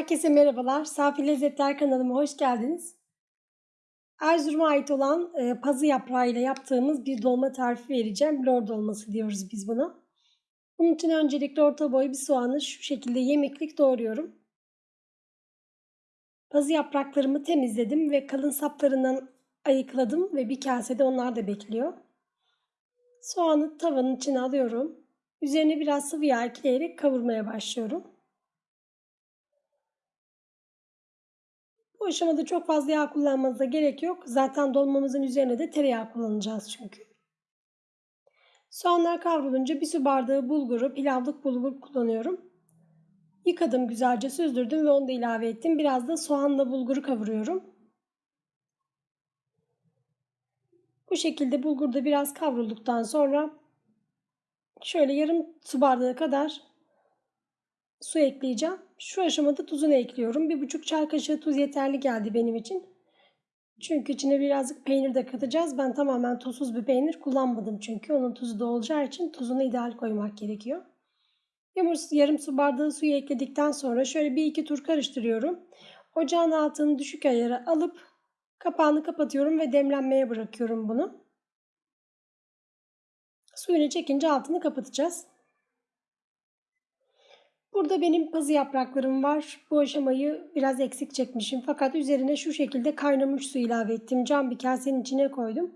Herkese merhabalar. Safi Lezzetler kanalıma hoş geldiniz. Erzurum'a ait olan e, pazı yaprağıyla yaptığımız bir dolma tarifi vereceğim. Lor dolması diyoruz biz buna. Bunun için öncelikle orta boy bir soğanı şu şekilde yemeklik doğruyorum. Pazı yapraklarımı temizledim ve kalın saplarından ayıkladım ve bir kasede onlar da bekliyor. Soğanı tavanın içine alıyorum. Üzerine biraz sıvı yağ ekleyerek kavurmaya başlıyorum. Bu aşamada çok fazla yağ kullanmanıza gerek yok. Zaten dolmamızın üzerine de tereyağı kullanacağız çünkü. Soğanlar kavrulunca bir su bardağı bulguru, pilavlık bulgur kullanıyorum. Yıkadım güzelce süzdürdüm ve onu da ilave ettim. Biraz da soğanla bulguru kavuruyorum. Bu şekilde bulgur da biraz kavrulduktan sonra şöyle yarım su bardağı kadar su ekleyeceğim. Şu aşamada tuzunu ekliyorum. Bir buçuk çay kaşığı tuz yeterli geldi benim için. Çünkü içine birazcık peynir de katacağız. Ben tamamen tuzsuz bir peynir kullanmadım çünkü. Onun tuzu da olacağı için tuzunu ideal koymak gerekiyor. Yarım su bardağı suyu ekledikten sonra şöyle bir iki tur karıştırıyorum. Ocağın altını düşük ayara alıp kapağını kapatıyorum ve demlenmeye bırakıyorum bunu. Suyunu çekince altını kapatacağız. Burada benim pazı yapraklarım var. Bu aşamayı biraz eksik çekmişim. Fakat üzerine şu şekilde kaynamış su ilave ettim. Cam bir kasenin içine koydum.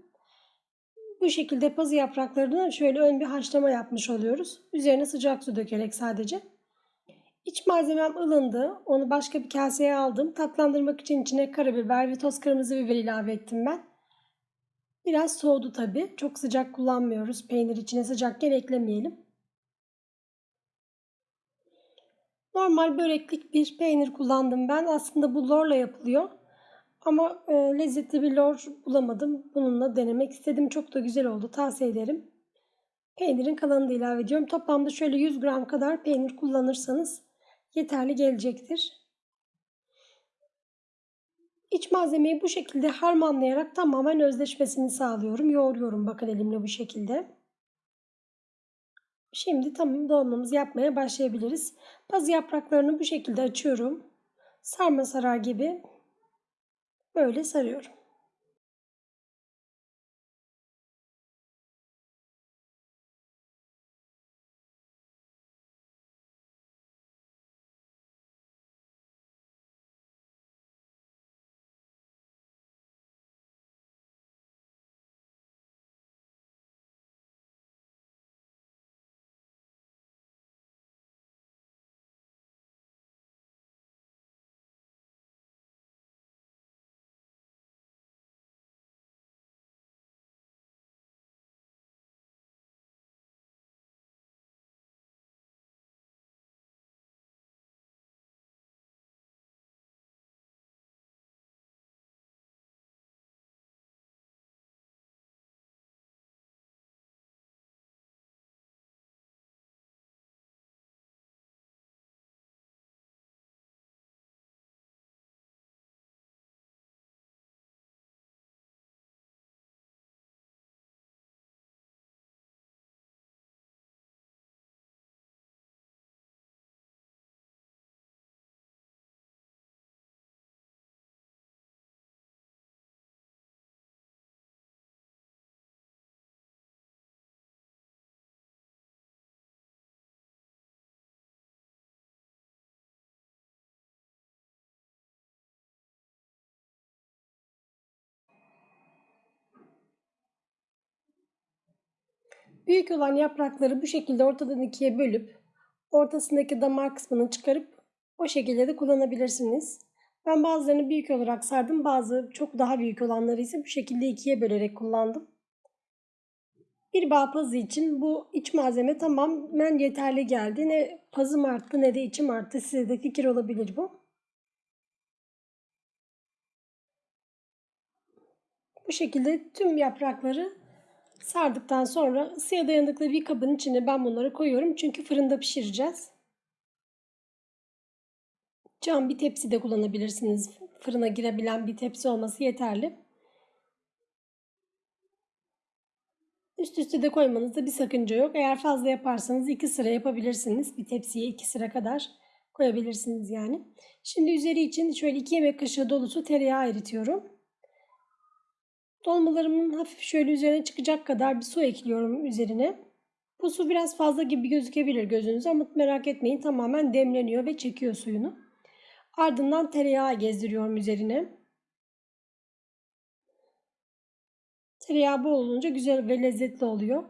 Bu şekilde pazı yapraklarını şöyle ön bir haşlama yapmış oluyoruz. Üzerine sıcak su dökerek sadece. İç malzemem ılındı. Onu başka bir kaseye aldım. Tatlandırmak için içine karabiber ve toz kırmızı biber ilave ettim ben. Biraz soğudu tabi. Çok sıcak kullanmıyoruz. Peynir içine sıcakken eklemeyelim. Normal böreklik bir peynir kullandım ben. Aslında bu lorla yapılıyor. Ama e, lezzetli bir lor bulamadım. Bununla denemek istedim. Çok da güzel oldu. Tavsiye ederim. Peynirin kalanını da ilave ediyorum. Toplamda şöyle 100 gram kadar peynir kullanırsanız yeterli gelecektir. İç malzemeyi bu şekilde harmanlayarak tamamen özleşmesini sağlıyorum. Yoğuruyorum bakın elimle bu şekilde. Şimdi tamam dolmamızı yapmaya başlayabiliriz. Bazı yapraklarını bu şekilde açıyorum. Sarma sarar gibi böyle sarıyorum. Büyük olan yaprakları bu şekilde ortadan ikiye bölüp ortasındaki damar kısmını çıkarıp o şekilde de kullanabilirsiniz. Ben bazılarını büyük olarak sardım. Bazı çok daha büyük olanları ise bu şekilde ikiye bölerek kullandım. Bir bağ pazı için bu iç malzeme tamamen yeterli geldi. Ne pazım arttı ne de içim arttı. Size de fikir olabilir bu. Bu şekilde tüm yaprakları Sardıktan sonra ısıya dayanıklı bir kabın içine ben bunları koyuyorum. Çünkü fırında pişireceğiz. Cam bir tepsi de kullanabilirsiniz. Fırına girebilen bir tepsi olması yeterli. Üst üste de koymanızda bir sakınca yok. Eğer fazla yaparsanız iki sıra yapabilirsiniz. Bir tepsiye iki sıra kadar koyabilirsiniz yani. Şimdi üzeri için şöyle 2 yemek kaşığı dolusu tereyağı eritiyorum. Dolmalarımın hafif şöyle üzerine çıkacak kadar bir su ekliyorum üzerine. Bu su biraz fazla gibi gözükebilir gözünüze ama merak etmeyin tamamen demleniyor ve çekiyor suyunu. Ardından tereyağı gezdiriyorum üzerine. Tereyağı bol olunca güzel ve lezzetli oluyor.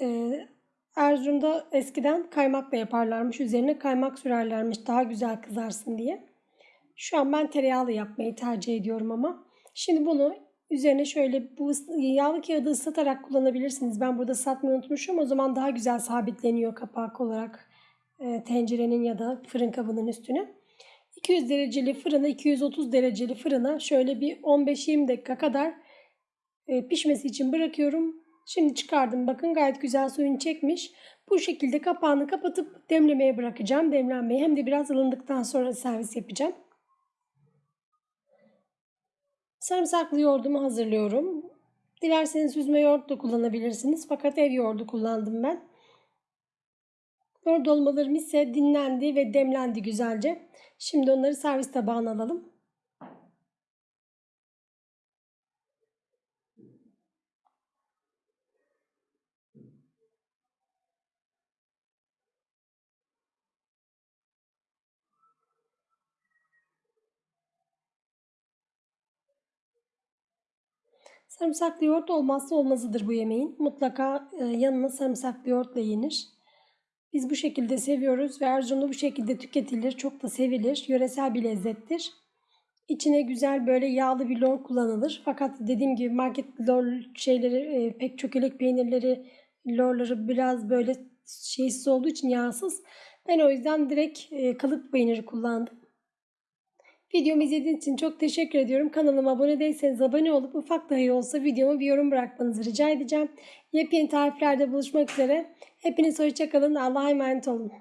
Ee, Erzurum'da eskiden kaymakla yaparlarmış. Üzerine kaymak sürerlermiş daha güzel kızarsın diye. Şu an ben tereyağlı yapmayı tercih ediyorum ama. Şimdi bunu üzerine şöyle bu yağlı kağıdı ıslatarak kullanabilirsiniz. Ben burada ıslatmayı unutmuşum. O zaman daha güzel sabitleniyor kapak olarak e, tencerenin ya da fırın kabının üstüne. 200 dereceli fırına 230 dereceli fırına şöyle bir 15-20 dakika kadar e, pişmesi için bırakıyorum. Şimdi çıkardım. Bakın gayet güzel suyunu çekmiş. Bu şekilde kapağını kapatıp demlemeye bırakacağım. Demlenmeyi hem de biraz ılındıktan sonra servis yapacağım. Sarımsaklı yoğurdumu hazırlıyorum. Dilerseniz süzme yoğurt da kullanabilirsiniz. Fakat ev yoğurdu kullandım ben. Yoğurt dolmalarım ise dinlendi ve demlendi güzelce. Şimdi onları servis tabağına alalım. Sarımsaklı yoğurt olmazsa olmazıdır bu yemeğin. Mutlaka e, yanına sarımsaklı yoğurtla yenir. Biz bu şekilde seviyoruz ve Erzurum'da bu şekilde tüketilir. Çok da sevilir. Yöresel bir lezzettir. İçine güzel böyle yağlı bir lor kullanılır. Fakat dediğim gibi market lor şeyleri e, pek çökelek peynirleri lorları biraz böyle şeysiz olduğu için yağsız. Ben o yüzden direkt e, kalıp peyniri kullandım. Videomu izlediğiniz için çok teşekkür ediyorum. Kanalıma abone değilseniz abone olup ufak dahi olsa videomu bir yorum bırakmanızı rica edeceğim. Yepyeni tariflerde buluşmak üzere. Hepiniz hoşçakalın. Allah'a emanet olun.